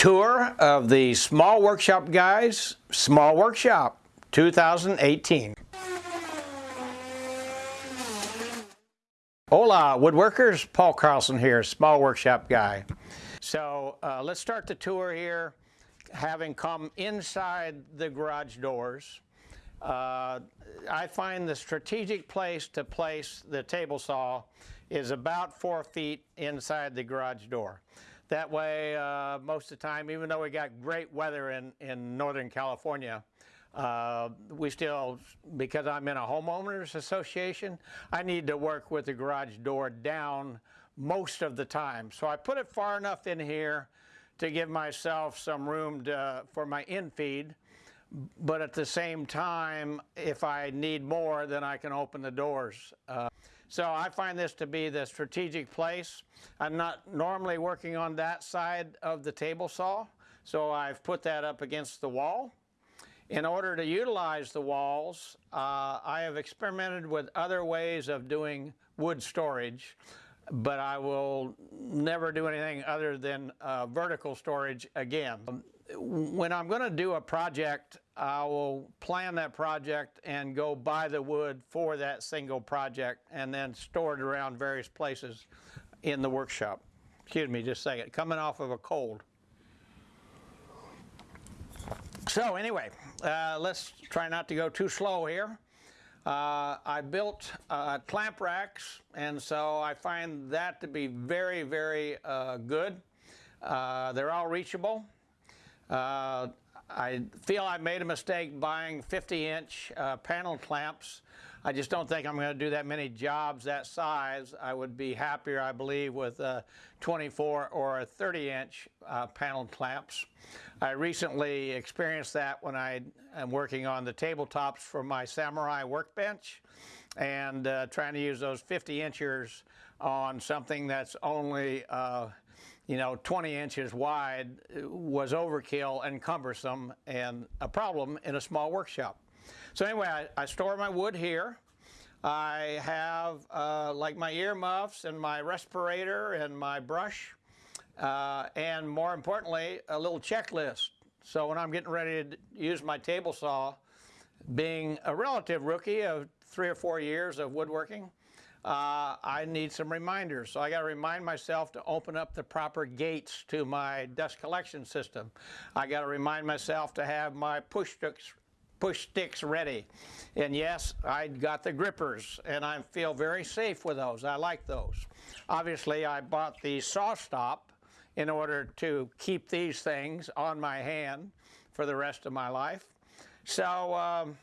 Tour of the Small Workshop Guys Small Workshop 2018. Hola, woodworkers. Paul Carlson here, Small Workshop Guy. So uh, let's start the tour here, having come inside the garage doors. Uh, I find the strategic place to place the table saw is about four feet inside the garage door. That way, uh, most of the time, even though we got great weather in, in Northern California, uh, we still, because I'm in a homeowners association, I need to work with the garage door down most of the time. So I put it far enough in here to give myself some room to, for my infeed but at the same time, if I need more, then I can open the doors. Uh, so I find this to be the strategic place. I'm not normally working on that side of the table saw, so I've put that up against the wall. In order to utilize the walls, uh, I have experimented with other ways of doing wood storage, but I will never do anything other than uh, vertical storage again when I'm going to do a project, I will plan that project and go buy the wood for that single project and then store it around various places in the workshop. Excuse me just a second, coming off of a cold. So anyway, uh, let's try not to go too slow here. Uh, I built uh, clamp racks and so I find that to be very, very uh, good. Uh, they're all reachable. Uh, I feel I made a mistake buying 50-inch uh, panel clamps. I just don't think I'm going to do that many jobs that size. I would be happier, I believe, with a 24 or a 30-inch uh, panel clamps. I recently experienced that when I am working on the tabletops for my Samurai workbench and uh, trying to use those 50 inchers on something that's only uh, you know, 20 inches wide was overkill and cumbersome and a problem in a small workshop. So anyway, I, I store my wood here. I have uh, like my earmuffs and my respirator and my brush uh, and more importantly, a little checklist. So when I'm getting ready to use my table saw, being a relative rookie of three or four years of woodworking, uh, I need some reminders. So I got to remind myself to open up the proper gates to my dust collection system. I got to remind myself to have my push sticks push sticks ready. And yes, I got the grippers and I feel very safe with those. I like those. Obviously, I bought the saw stop in order to keep these things on my hand for the rest of my life. So um,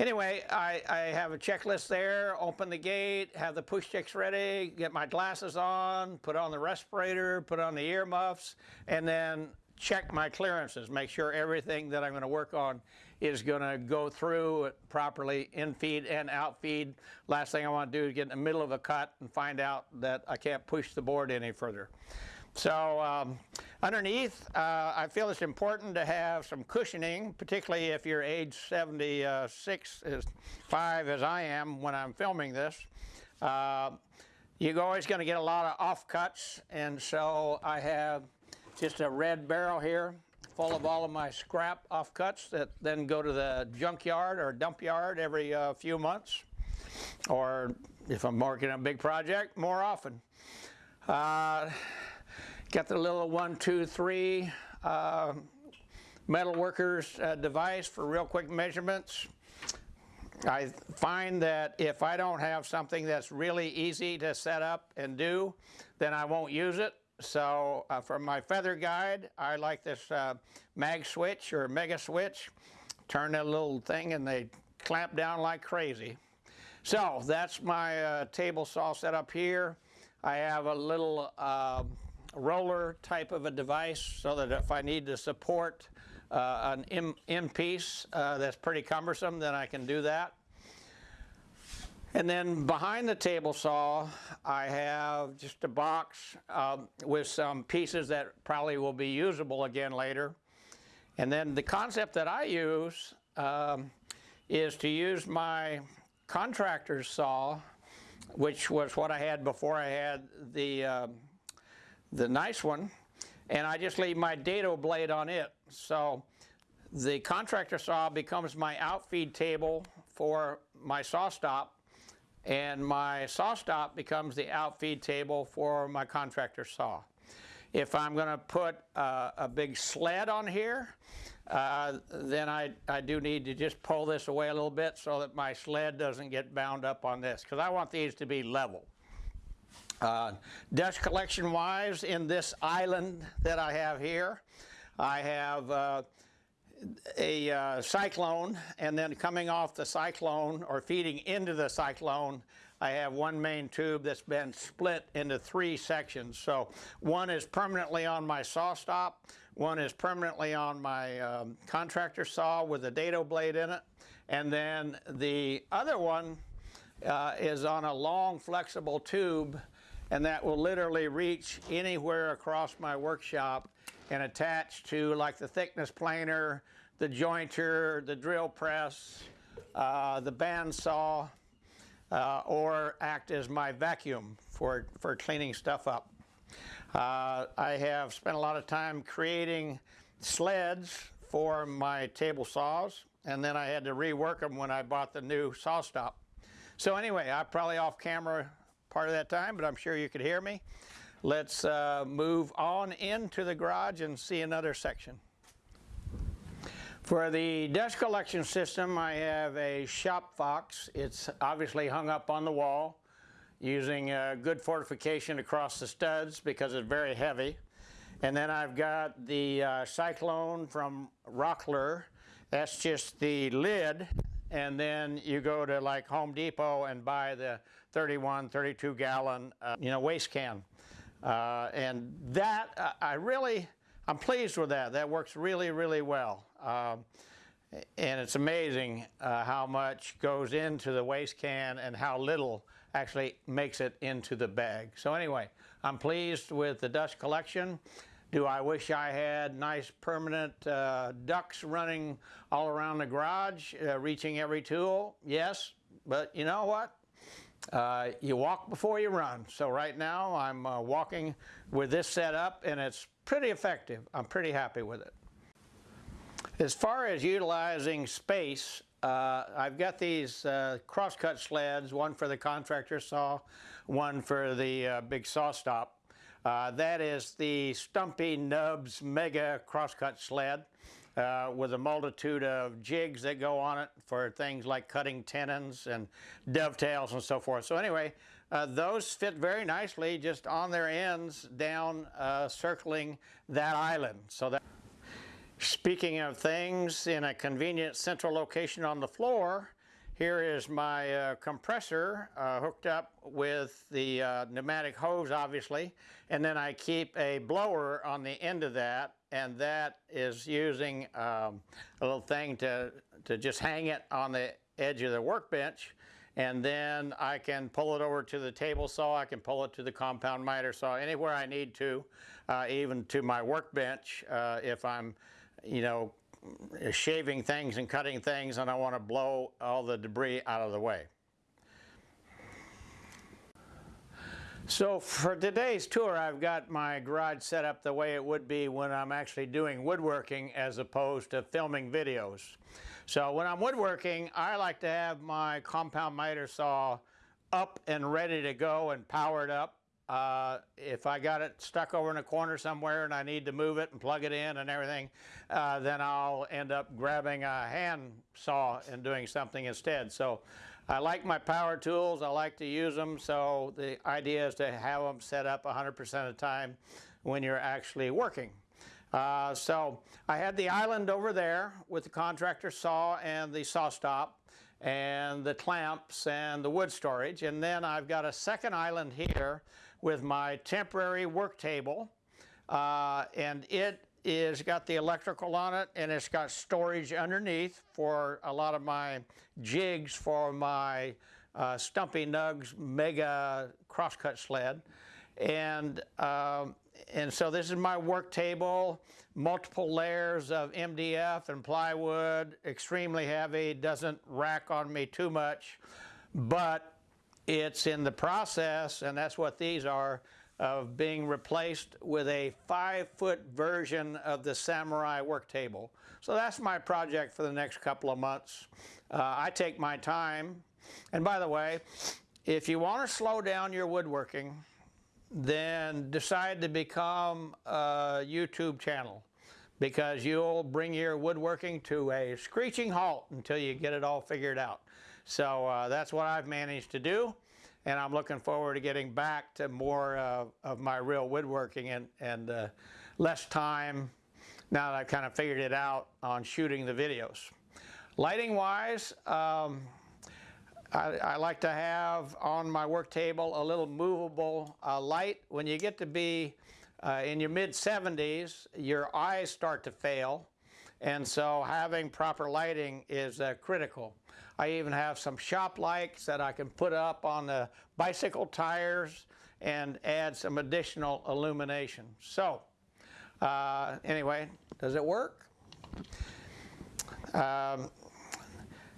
Anyway, I, I, have a checklist there, open the gate, have the push sticks ready, get my glasses on, put on the respirator, put on the earmuffs, and then check my clearances, make sure everything that I'm going to work on is going to go through properly in feed and out feed. Last thing I want to do is get in the middle of a cut and find out that I can't push the board any further. So um, underneath, uh, I feel it's important to have some cushioning, particularly if you're age 76, is 5 as I am when I'm filming this. Uh, you're always going to get a lot of offcuts, and so I have just a red barrel here full of all of my scrap offcuts that then go to the junkyard or dump yard every uh, few months, or if I'm working on a big project, more often. Got the little one, two, three uh, metal workers uh, device for real quick measurements. I find that if I don't have something that's really easy to set up and do, then I won't use it. So uh, for my feather guide, I like this uh, mag switch or mega switch. Turn that little thing and they clamp down like crazy. So that's my uh, table saw set up here. I have a little uh, roller type of a device so that if I need to support uh, an M, M piece uh, that's pretty cumbersome, then I can do that. And then behind the table saw, I have just a box um, with some pieces that probably will be usable again later. And then the concept that I use um, is to use my contractor's saw, which was what I had before I had the um, the nice one and I just leave my dado blade on it. So the contractor saw becomes my outfeed table for my saw stop and my saw stop becomes the outfeed table for my contractor saw. If I'm going to put uh, a big sled on here, uh, then I, I do need to just pull this away a little bit so that my sled doesn't get bound up on this because I want these to be level. Uh, dust collection wise in this island that I have here, I have uh, a uh, cyclone and then coming off the cyclone or feeding into the cyclone I have one main tube that's been split into three sections. So one is permanently on my saw stop, one is permanently on my um, contractor saw with a dado blade in it, and then the other one uh, is on a long flexible tube and that will literally reach anywhere across my workshop and attach to like the thickness planer, the jointer, the drill press, uh, the bandsaw, uh, or act as my vacuum for, for cleaning stuff up. Uh, I have spent a lot of time creating sleds for my table saws and then I had to rework them when I bought the new saw stop. So anyway, I'm probably off camera part of that time, but I'm sure you could hear me. Let's uh, move on into the garage and see another section. For the dust collection system, I have a shop fox. It's obviously hung up on the wall using uh, good fortification across the studs because it's very heavy. And then I've got the uh, Cyclone from Rockler. That's just the lid. And then you go to like Home Depot and buy the 31, 32 gallon, uh, you know, waste can. Uh, and that, I really, I'm pleased with that. That works really, really well. Um, and it's amazing uh, how much goes into the waste can and how little actually makes it into the bag. So anyway, I'm pleased with the dust collection. Do I wish I had nice permanent uh, ducts running all around the garage, uh, reaching every tool? Yes, but you know what? Uh, you walk before you run. So right now I'm uh, walking with this setup and it's pretty effective. I'm pretty happy with it. As far as utilizing space, uh, I've got these uh, crosscut sleds, one for the contractor saw, one for the uh, big saw stop. Uh, that is the Stumpy Nubs Mega Crosscut Sled uh, with a multitude of jigs that go on it for things like cutting tenons and dovetails and so forth. So anyway, uh, those fit very nicely just on their ends down uh, circling that island. So that Speaking of things in a convenient central location on the floor, here is my uh, compressor uh, hooked up with the uh, pneumatic hose obviously and then I keep a blower on the end of that and that is using um, a little thing to, to just hang it on the edge of the workbench and then I can pull it over to the table saw, I can pull it to the compound miter saw, anywhere I need to, uh, even to my workbench uh, if I'm, you know, shaving things and cutting things and I want to blow all the debris out of the way. So for today's tour, I've got my garage set up the way it would be when I'm actually doing woodworking as opposed to filming videos. So when I'm woodworking, I like to have my compound miter saw up and ready to go and powered up. Uh, if I got it stuck over in a corner somewhere and I need to move it and plug it in and everything, uh, then I'll end up grabbing a hand saw and doing something instead. So I like my power tools. I like to use them. So the idea is to have them set up 100% of the time when you're actually working. Uh, so I had the island over there with the contractor saw and the saw stop and the clamps and the wood storage. And then I've got a second island here with my temporary work table. Uh, and it is got the electrical on it and it's got storage underneath for a lot of my jigs for my uh, Stumpy Nubs Mega Crosscut Sled. And um, and so this is my work table, multiple layers of MDF and plywood, extremely heavy, doesn't rack on me too much, but it's in the process, and that's what these are, of being replaced with a five foot version of the Samurai work table. So that's my project for the next couple of months. Uh, I take my time. And by the way, if you want to slow down your woodworking, then decide to become a YouTube channel because you'll bring your woodworking to a screeching halt until you get it all figured out. So uh, that's what I've managed to do and I'm looking forward to getting back to more uh, of my real woodworking and, and uh, less time now that I've kind of figured it out on shooting the videos. Lighting wise, um, I, I, like to have on my work table a little movable uh, light. When you get to be uh, in your mid 70s, your eyes start to fail. And so having proper lighting is uh, critical. I even have some shop lights that I can put up on the bicycle tires and add some additional illumination. So uh, anyway, does it work? Um,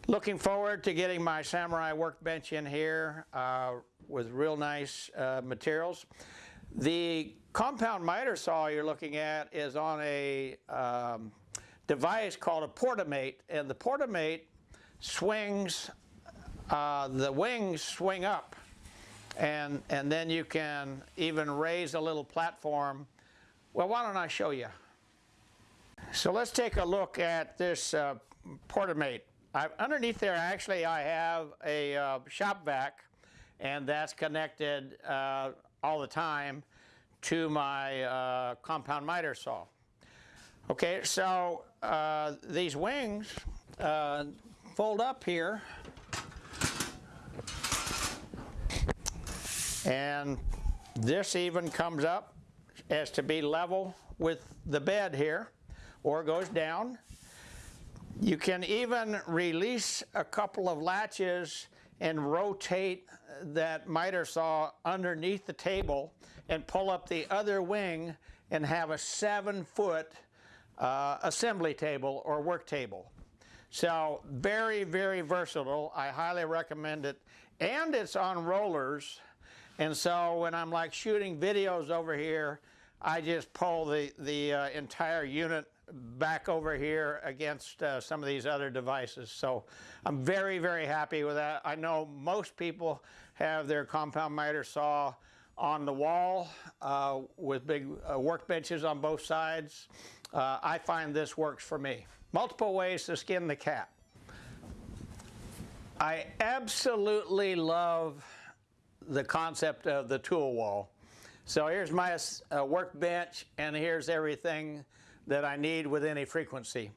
looking forward to getting my Samurai workbench in here uh, with real nice uh, materials. The compound miter saw you're looking at is on a um, device called a Portamate, and the Portamate swings, uh, the wings swing up, and, and then you can even raise a little platform. Well, why don't I show you? So let's take a look at this uh, Portamate. Underneath there, actually, I have a uh, shop vac, and that's connected uh, all the time to my uh, compound miter saw. Okay, so uh, these wings uh, fold up here and this even comes up as to be level with the bed here or goes down. You can even release a couple of latches and rotate that miter saw underneath the table and pull up the other wing and have a seven foot uh, assembly table or work table. So very, very versatile. I highly recommend it. And it's on rollers. And so when I'm like shooting videos over here, I just pull the, the uh, entire unit back over here against uh, some of these other devices. So I'm very, very happy with that. I know most people have their compound miter saw on the wall uh, with big uh, workbenches on both sides. Uh, I find this works for me. Multiple ways to skin the cat. I absolutely love the concept of the tool wall. So here's my uh, workbench and here's everything that I need with any frequency.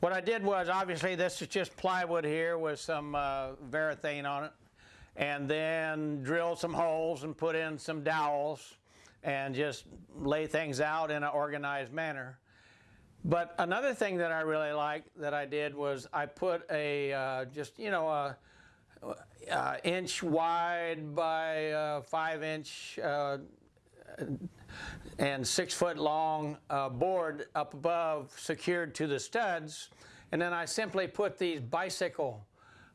What I did was obviously this is just plywood here with some uh, varathane on it and then drill some holes and put in some dowels and just lay things out in an organized manner. But another thing that I really liked that I did was I put a uh, just you know a, a, inch wide by uh, five inch uh, and six foot long uh, board up above secured to the studs and then I simply put these bicycle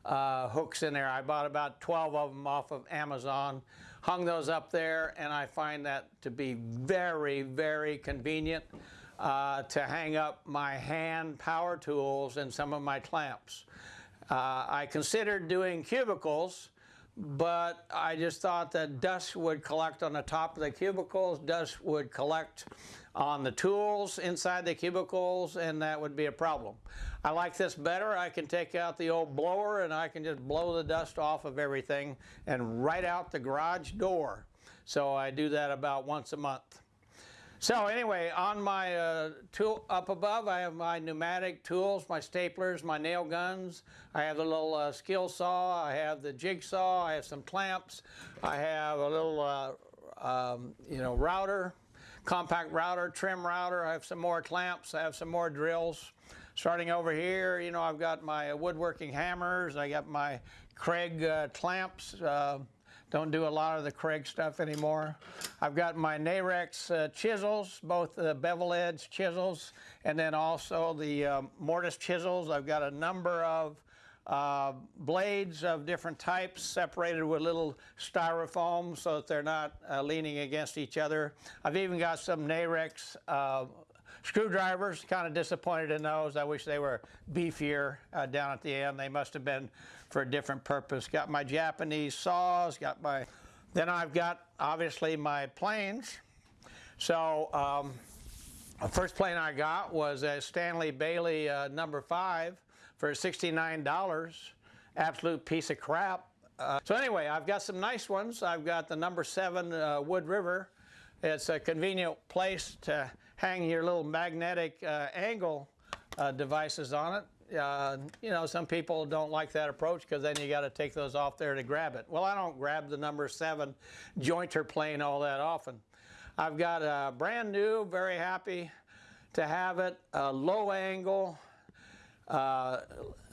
uh, hooks in there. I bought about 12 of them off of Amazon, hung those up there, and I find that to be very, very convenient uh, to hang up my hand power tools and some of my clamps. Uh, I considered doing cubicles, but I just thought that dust would collect on the top of the cubicles, dust would collect on the tools inside the cubicles, and that would be a problem. I like this better. I can take out the old blower and I can just blow the dust off of everything and right out the garage door. So I do that about once a month. So anyway, on my uh, tool up above, I have my pneumatic tools, my staplers, my nail guns. I have the little uh, skill saw. I have the jigsaw. I have some clamps. I have a little, uh, um, you know, router, compact router, trim router. I have some more clamps. I have some more drills. Starting over here, you know, I've got my woodworking hammers. I got my Kreg uh, clamps. Don't do a lot of the Kreg stuff anymore. I've got my Narex uh, chisels, both the bevel edge chisels, and then also the um, mortise chisels. I've got a number of uh, blades of different types separated with little styrofoam so that they're not uh, leaning against each other. I've even got some Narex uh, screwdrivers, kind of disappointed in those. I wish they were beefier uh, down at the end. They must have been for a different purpose. Got my Japanese saws, got my, then I've got obviously my planes. So um, the first plane I got was a Stanley Bailey uh, number five for $69. Absolute piece of crap. Uh, so anyway, I've got some nice ones. I've got the number seven uh, Wood River. It's a convenient place to hang your little magnetic uh, angle uh, devices on it. Uh, you know, some people don't like that approach because then you got to take those off there to grab it. Well, I don't grab the number seven jointer plane all that often. I've got a brand new, very happy to have it, a low angle uh,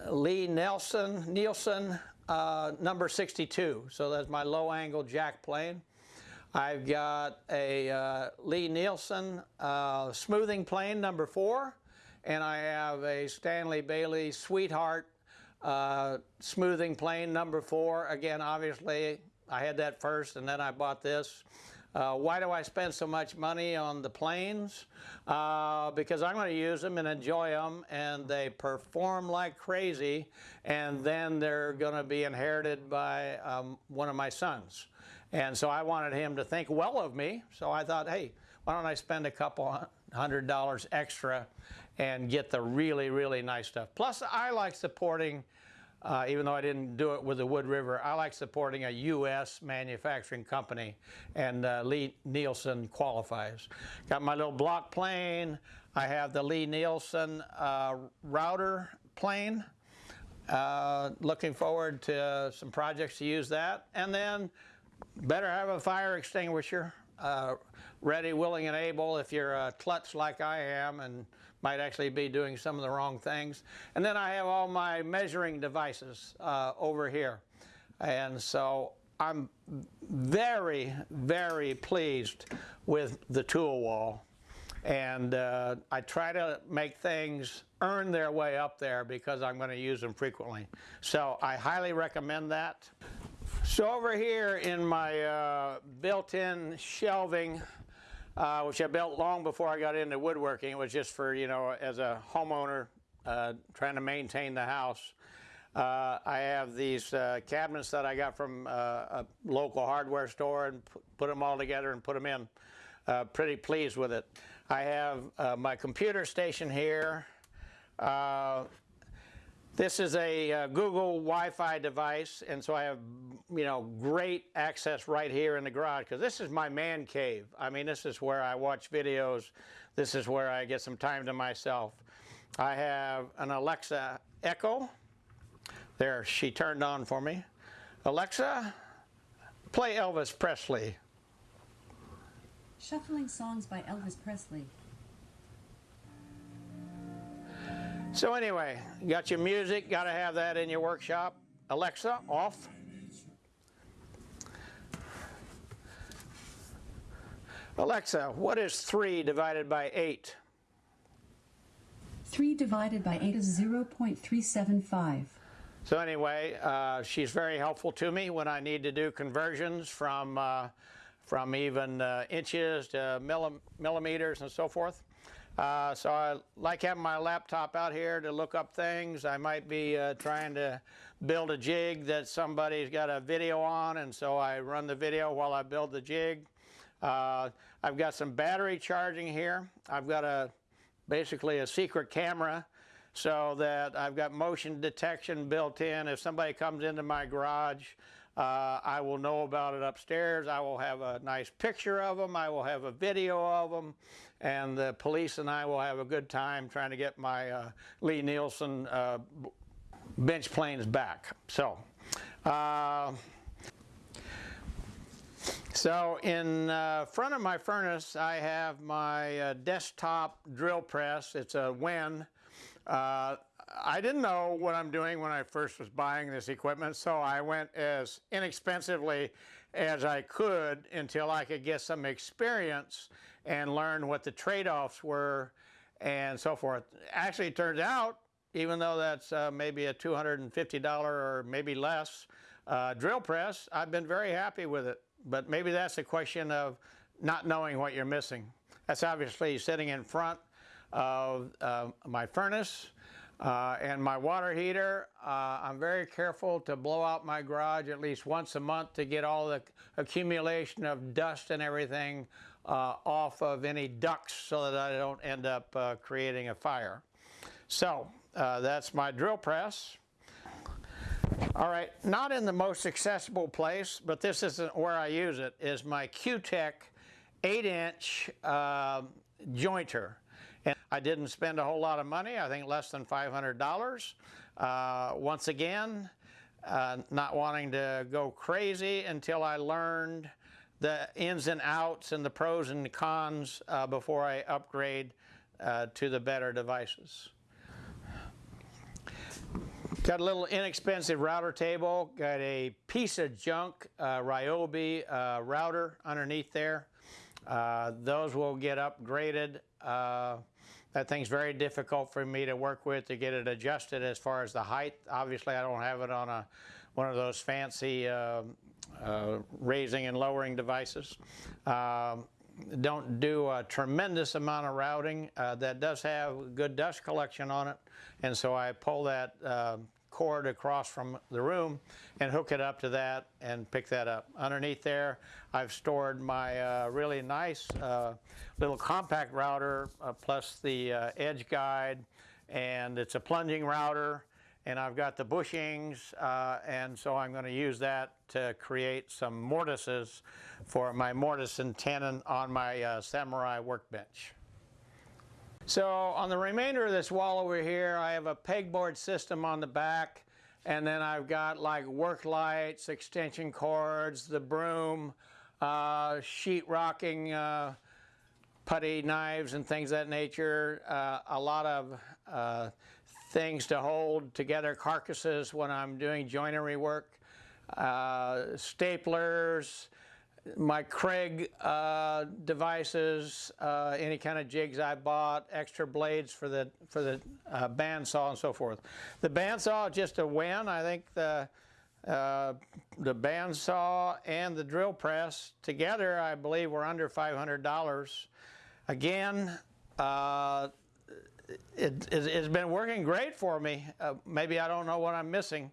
Lee Nelson, Nielsen, uh, number 62. So that's my low angle jack plane. I've got a uh, Lie-Nielsen uh, smoothing plane number four, and I have a Stanley Bailey Sweetheart uh, smoothing plane number four. Again, obviously, I had that first, and then I bought this. Uh, why do I spend so much money on the planes? Uh, because I'm going to use them and enjoy them, and they perform like crazy, and then they're going to be inherited by um, one of my sons. And so I wanted him to think well of me, so I thought, hey, why don't I spend a couple hundred dollars extra and get the really, really nice stuff. Plus, I like supporting uh, even though I didn't do it with the Wood River, I like supporting a U.S. manufacturing company, and uh, Lie-Nielsen qualifies. Got my little block plane. I have the Lie-Nielsen uh, router plane. Uh, looking forward to some projects to use that. And then better have a fire extinguisher uh, ready, willing, and able if you're a klutz like I am and might actually be doing some of the wrong things. And then I have all my measuring devices uh, over here. And so I'm very, very pleased with the tool wall. And uh, I try to make things earn their way up there because I'm going to use them frequently. So I highly recommend that. So over here in my uh, built-in shelving uh, which I built long before I got into woodworking. It was just for, you know, as a homeowner uh, trying to maintain the house. Uh, I have these uh, cabinets that I got from uh, a local hardware store and put them all together and put them in. Pretty pleased with it. I have my computer station here. This is a uh, Google Wi-Fi device, and so I have, you know, great access right here in the garage because this is my man cave. I mean, this is where I watch videos. This is where I get some time to myself. I have an Alexa Echo. There, she turned on for me. Alexa, play Elvis Presley. Shuffling songs by Elvis Presley. So anyway, you got your music, got to have that in your workshop. Alexa, off. Alexa, what is 3 divided by 8? 3 divided by 8 is 0.375. So anyway, uh, she's very helpful to me when I need to do conversions from, uh, from even uh, inches to millim millimeters and so forth. Uh, so I like having my laptop out here to look up things. I might be uh, trying to build a jig that somebody's got a video on and so I run the video while I build the jig. Uh, I've got some battery charging here. I've got a basically a secret camera so that I've got motion detection built in. If somebody comes into my garage, uh, I will know about it upstairs. I will have a nice picture of them. I will have a video of them. And the police and I will have a good time trying to get my uh, Lie-Nielsen uh, bench planes back. So, uh, so in uh, front of my furnace, I have my uh, desktop drill press. It's a Wen. I didn't know what I'm doing when I first was buying this equipment, so I went as inexpensively as I could until I could get some experience and learn what the trade-offs were and so forth. Actually, it turns out even though that's uh, maybe a $250 or maybe less uh, drill press, I've been very happy with it. But maybe that's a question of not knowing what you're missing. That's obviously sitting in front of uh, my furnace uh, and my water heater. Uh, I'm very careful to blow out my garage at least once a month to get all the accumulation of dust and everything uh, off of any ducts so that I don't end up uh, creating a fire. So uh, that's my drill press. All right, not in the most accessible place, but this isn't where I use it, is my Cutech 8-inch uh, jointer. And I didn't spend a whole lot of money, I think less than $500. Uh, once again, uh, not wanting to go crazy until I learned the ins and outs and the pros and cons uh, before I upgrade uh, to the better devices. Got a little inexpensive router table, got a piece of junk uh, Ryobi uh, router underneath there. Those will get upgraded. Uh, that thing's very difficult for me to work with to get it adjusted as far as the height. Obviously, I don't have it on a one of those fancy uh, uh, raising and lowering devices. Um, don't do a tremendous amount of routing. Uh, that does have good dust collection on it, and so I pull that uh, cord across from the room and hook it up to that and pick that up. Underneath there, I've stored my uh, really nice uh, little compact router uh, plus the uh, edge guide, and it's a plunging router and I've got the bushings, uh, and so I'm going to use that to create some mortises for my mortise and tenon on my uh, Samurai workbench. So on the remainder of this wall over here, I have a pegboard system on the back, and then I've got like work lights, extension cords, the broom, uh, sheet rocking uh, putty knives and things of that nature, uh, a lot of uh, things to hold together carcasses when I'm doing joinery work, uh, staplers, my Kreg uh, devices, uh, any kind of jigs I bought, extra blades for the for the uh, bandsaw and so forth. The bandsaw just a Wen. I think the uh, the bandsaw and the drill press together, I believe, were under $500. Again, uh, it, it, has been working great for me. Uh, maybe I don't know what I'm missing,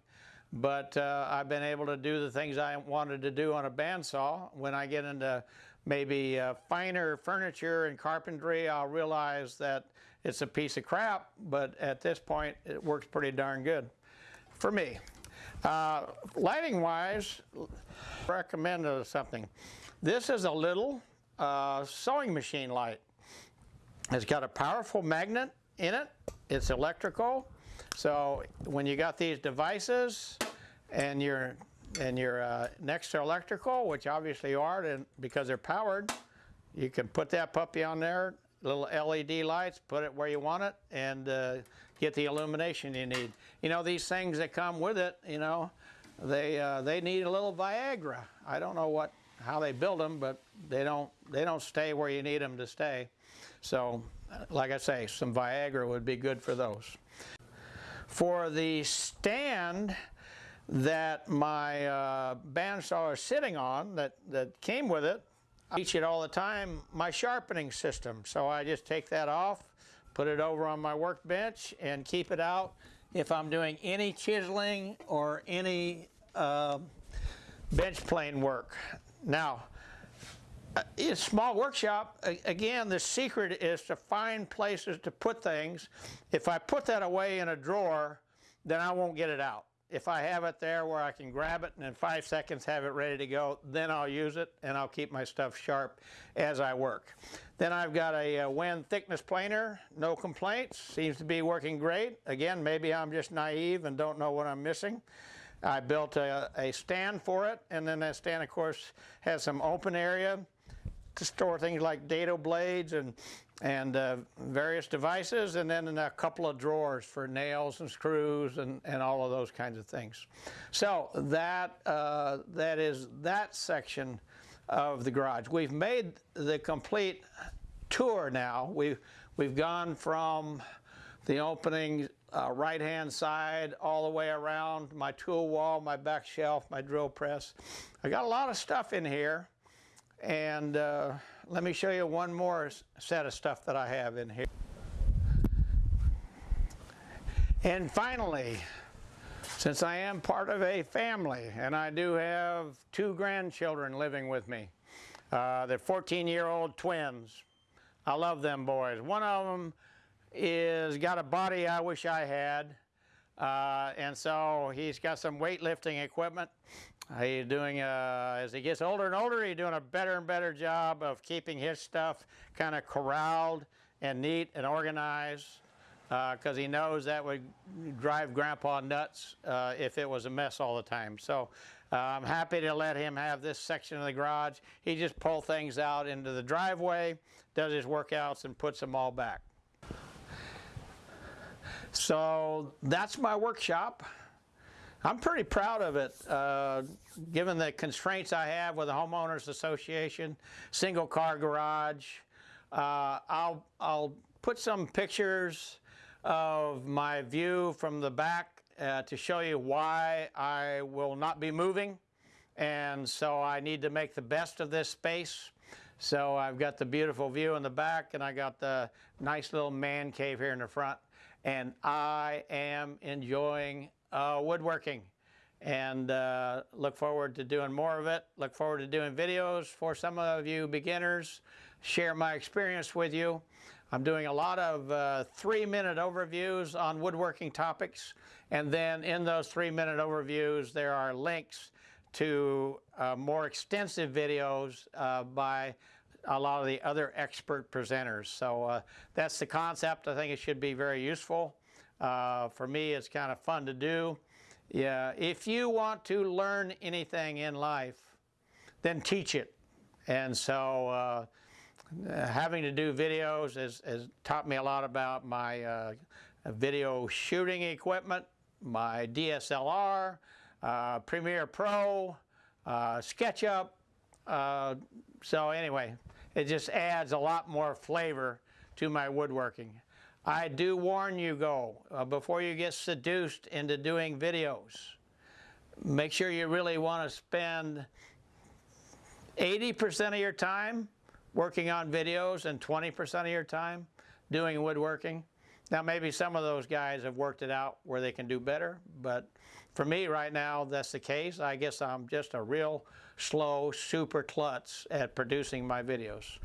but uh, I've been able to do the things I wanted to do on a bandsaw. When I get into maybe uh, finer furniture and carpentry, I'll realize that it's a piece of crap, but at this point, it works pretty darn good for me. Uh, lighting wise, recommend something. This is a little uh, sewing machine light. It's got a powerful magnet in it. It's electrical. So when you got these devices and you're and you're uh, next electrical, which obviously are, and because they're powered, you can put that puppy on there, little LED lights, put it where you want it, and uh, get the illumination you need. You know, these things that come with it, you know, they uh, they need a little Viagra. I don't know what how they build them, but they don't they don't stay where you need them to stay. So like I say, some Viagra would be good for those. For the stand that my uh, bandsaw is sitting on that, that came with it, I teach it all the time, my sharpening system. So I just take that off, put it over on my workbench and keep it out if I'm doing any chiseling or any uh, bench plane work. Now, a uh, small workshop, again, the secret is to find places to put things. If I put that away in a drawer, then I won't get it out. If I have it there where I can grab it and in five seconds have it ready to go, then I'll use it and I'll keep my stuff sharp as I work. Then I've got a, a Wen thickness planer, no complaints, seems to be working great. Again, maybe I'm just naive and don't know what I'm missing. I built a, a stand for it and then that stand of course has some open area to store things like dado blades and and uh, various devices, and then a couple of drawers for nails and screws and, and all of those kinds of things. So that uh, that is that section of the garage. We've made the complete tour now. We've we've gone from the opening uh, right-hand side all the way around, my tool wall, my back shelf, my drill press. I got a lot of stuff in here. And uh, let me show you one more set of stuff that I have in here. And finally, since I am part of a family and I do have two grandchildren living with me, uh, they're 14 year old twins. I love them boys. One of them is got a body I wish I had. Uh, and so he's got some weightlifting equipment. He's doing, uh, as he gets older and older, he's doing a better and better job of keeping his stuff kind of corralled and neat and organized because he knows that would drive Grandpa nuts uh, if it was a mess all the time. So uh, I'm happy to let him have this section of the garage. He just pull things out into the driveway, does his workouts, and puts them all back. So that's my workshop. I'm pretty proud of it, uh, given the constraints I have with the homeowners association, single car garage. Uh, I'll I'll put some pictures of my view from the back uh, to show you why I will not be moving, and so I need to make the best of this space. So I've got the beautiful view in the back, and I got the nice little man cave here in the front, and I am enjoying uh, woodworking and uh, look forward to doing more of it. Look forward to doing videos for some of you beginners, share my experience with you. I'm doing a lot of uh, three minute overviews on woodworking topics, and then in those three minute overviews, there are links to uh, more extensive videos uh, by a lot of the other expert presenters. So uh, that's the concept. I think it should be very useful. Uh, for me, it's kind of fun to do. Yeah, if you want to learn anything in life, then teach it. And so uh, having to do videos has, has taught me a lot about my uh, video shooting equipment, my DSLR, uh, Premiere Pro, uh, SketchUp. Uh, so anyway, it just adds a lot more flavor to my woodworking. I do warn you go, uh, before you get seduced into doing videos, make sure you really want to spend 80% of your time working on videos and 20% of your time doing woodworking. Now maybe some of those guys have worked it out where they can do better, but for me right now that's the case. I guess I'm just a real slow super klutz at producing my videos.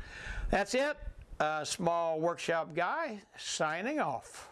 That's it. A small workshop guy signing off.